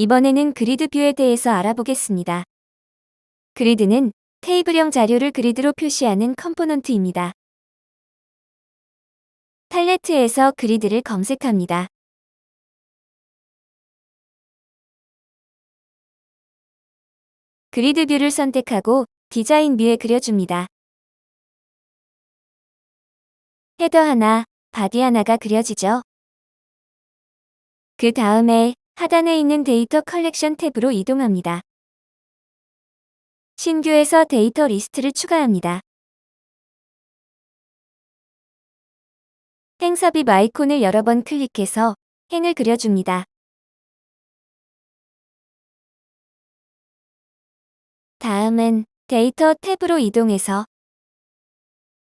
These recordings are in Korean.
이번에는 grid view에 대해서 알아보겠습니다. grid는 테이블형 자료를 grid로 표시하는 component입니다. 팔레트에서 grid를 검색합니다. grid view를 선택하고 design view에 그려줍니다. header 하나, body 하나가 그려지죠. 그 다음에 하단에 있는 데이터 컬렉션 탭으로 이동합니다. 신규에서 데이터 리스트를 추가합니다. 행 삽입 아이콘을 여러 번 클릭해서 행을 그려줍니다. 다음은 데이터 탭으로 이동해서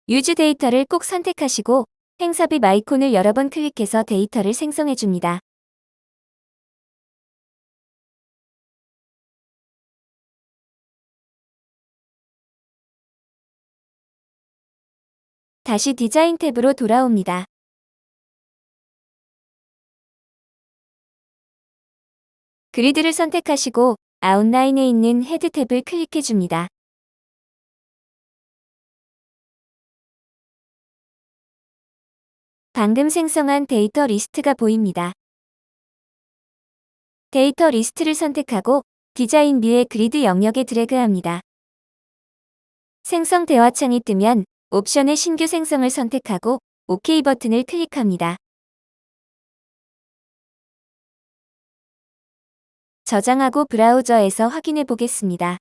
use data를 꼭 선택하시고 행삽입 아이콘을 여러 번 클릭해서 데이터를 생성해줍니다. 다시 디자인 탭으로 돌아옵니다. grid를 선택하시고 outline에 있는 head 탭을 클릭해 줍니다. 방금 생성한 데이터 리스트가 보입니다. 데이터 리스트를 선택하고 design view의 grid 영역에 드래그합니다. 생성 대화창이 뜨면 옵션의 신규 생성을 선택하고 OK 버튼을 클릭합니다. 저장하고 브라우저에서 확인해 보겠습니다.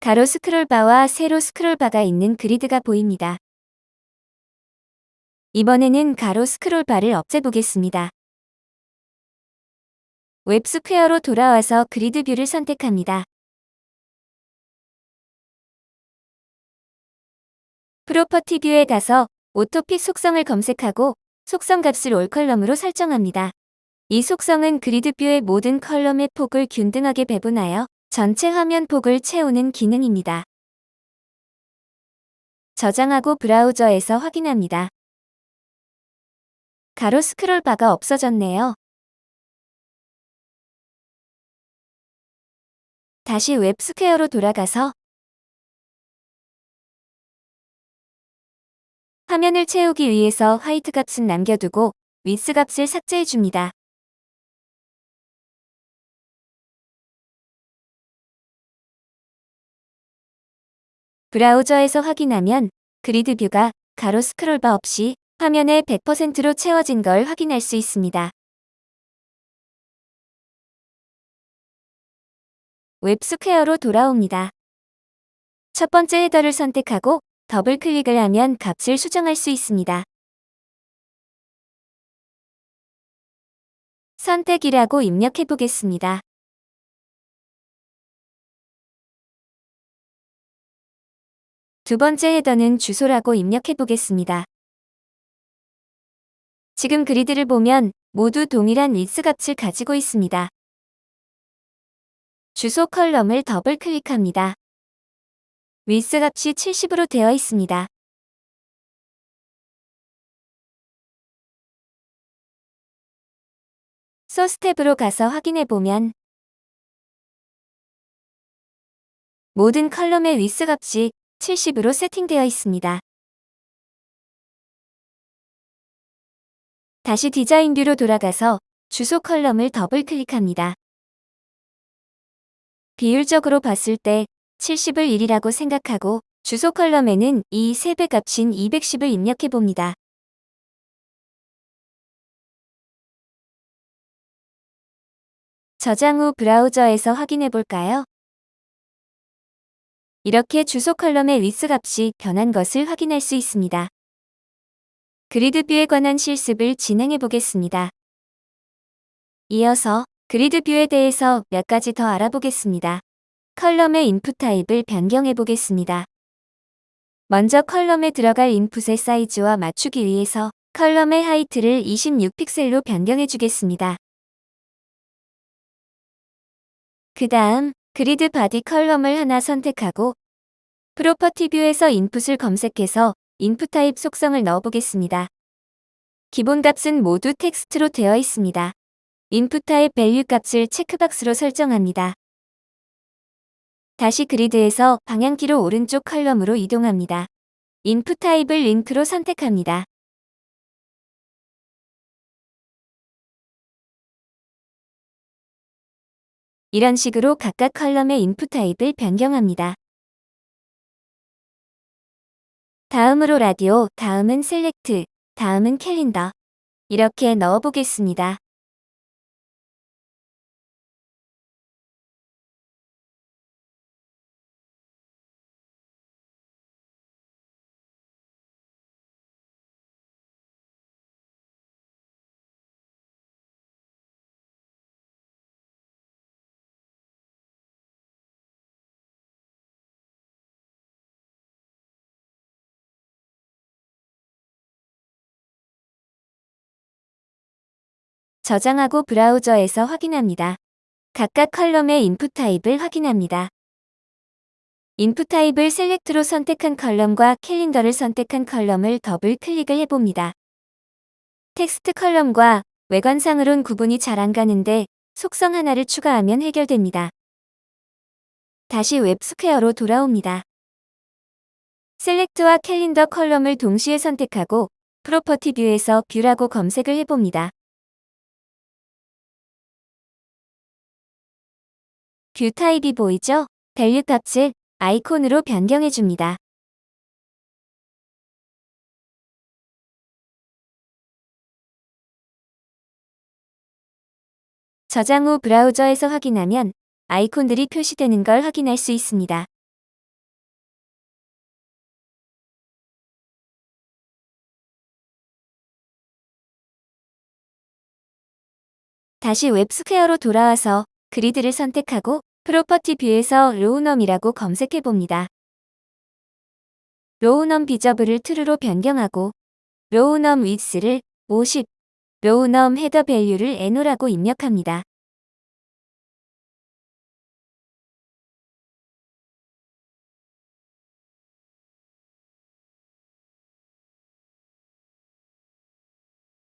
가로 스크롤바와 세로 스크롤바가 있는 grid가 보입니다. 이번에는 가로 스크롤바를 없애보겠습니다. WebSquare로 돌아와서 grid view를 선택합니다. property view에 가서 autoFit 속성을 검색하고 속성 값을 allColumn으로 설정합니다. 이 속성은 grid view의 모든 column의 폭을 균등하게 배분하여 전체 화면 폭을 채우는 기능입니다. 저장하고 브라우저에서 확인합니다. 가로 스크롤 바가 없어졌네요. 다시 WebSquare로 돌아가서 화면을 채우기 위해서 height 값은 남겨두고 위스 값을 삭제해 줍니다. 브라우저에서 확인하면 grid view가 가로 스크롤바 없이 화면에 100%로 채워진 걸 확인할 수 있습니다. WebSquare로 돌아옵니다. 첫 번째 header를 선택하고 더블 클릭을 하면 값을 수정할 수 있습니다. 선택이라고 입력해 보겠습니다. 두 번째 header는 주소라고 입력해 보겠습니다. 지금 grid를 보면 모두 동일한 리스 값을 가지고 있습니다. 주소 column을 더블 클릭합니다. 위스 값이 70으로 되어 있습니다. 소스 탭으로 가서 확인해 보면 모든 column의 width 값이 70으로 세팅되어 있습니다. 다시 design view로 돌아가서 주소 column을 더블 클릭합니다. 비율적으로 봤을 때 70을 1이라고 생각하고 주소 column에는 이 3배 값인 210을 입력해 봅니다. 저장 후 브라우저에서 확인해 볼까요? 이렇게 주소 column의 width 값이 변한 것을 확인할 수 있습니다. grid view에 관한 실습을 진행해 보겠습니다. 이어서 grid view에 대해서 몇 가지 더 알아보겠습니다. column의 input type을 변경해 보겠습니다. 먼저 column에 들어갈 input의 사이즈와 맞추기 위해서 column의 height를 26픽셀로 변경해 주겠습니다. 그 다음 grid body column을 하나 선택하고 property view에서 input을 검색해서 input type 속성을 넣어보겠습니다. 기본 값은 모두 텍스트로 되어 있습니다. input type value 값을 checkbox로 설정합니다. 다시 grid에서 방향키로 오른쪽 column으로 이동합니다. input type을 link로 선택합니다. 이런 식으로 각각 column의 input type을 변경합니다. 다음으로 라디오, 다음은 select, 다음은 calendar. 이렇게 넣어보겠습니다. 저장하고 브라우저에서 확인합니다. 각각 column의 input type을 확인합니다. input type을 select로 선택한 column과 calendar를 선택한 column을 더블 클릭을 해봅니다. 텍스트 column과 외관상으론 구분이 잘 안 가는데 속성 하나를 추가하면 해결됩니다. 다시 WebSquare로 돌아옵니다. select와 calendar column을 동시에 선택하고 property view에서 view라고 검색을 해봅니다. view type이 보이죠? value 값을 아이콘으로 변경해줍니다. 저장 후 브라우저에서 확인하면 아이콘들이 표시되는 걸 확인할 수 있습니다. 다시 WebSquare로 돌아와서 grid를 선택하고 property view에서 row num이라고 검색해 봅니다. row num visible을 true로 변경하고 row num width를 50, row num header value를 No라고 입력합니다.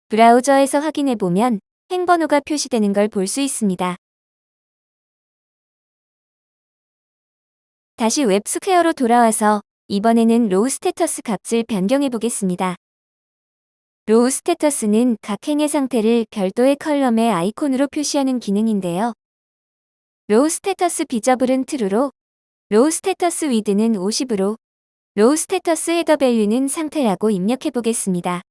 브라우저에서 확인해 보면 행번호가 표시되는 걸 볼 수 있습니다. 다시 WebSquare로 돌아와서 이번에는 row status 값을 변경해 보겠습니다. row status는 각 행의 상태를 별도의 column의 아이콘으로 표시하는 기능인데요. row status visible은 true로, row status width는 50으로, 로우 스테터스 헤더 밸류는 상태라고 입력해 보겠습니다.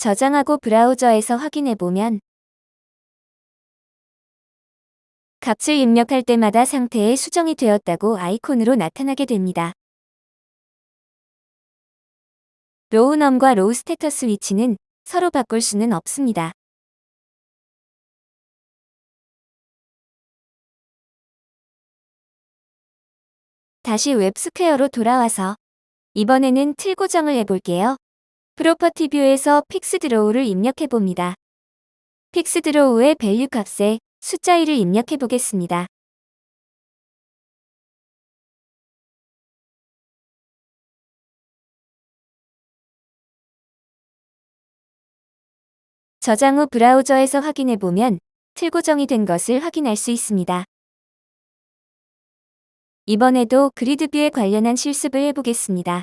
저장하고 브라우저에서 확인해보면 값을 입력할 때마다 상태에 수정이 되었다고 아이콘으로 나타나게 됩니다. row num과 row status 위치는 서로 바꿀 수는 없습니다. 다시 WebSquare로 돌아와서 이번에는 틀 고정을 해볼게요. property view에서 fixed row를 입력해 봅니다. fixed row의 value 값에 숫자 1을 입력해 보겠습니다. 저장 후 브라우저에서 확인해 보면 틀 고정이 된 것을 확인할 수 있습니다. 이번에도 grid view에 관련한 실습을 해보겠습니다.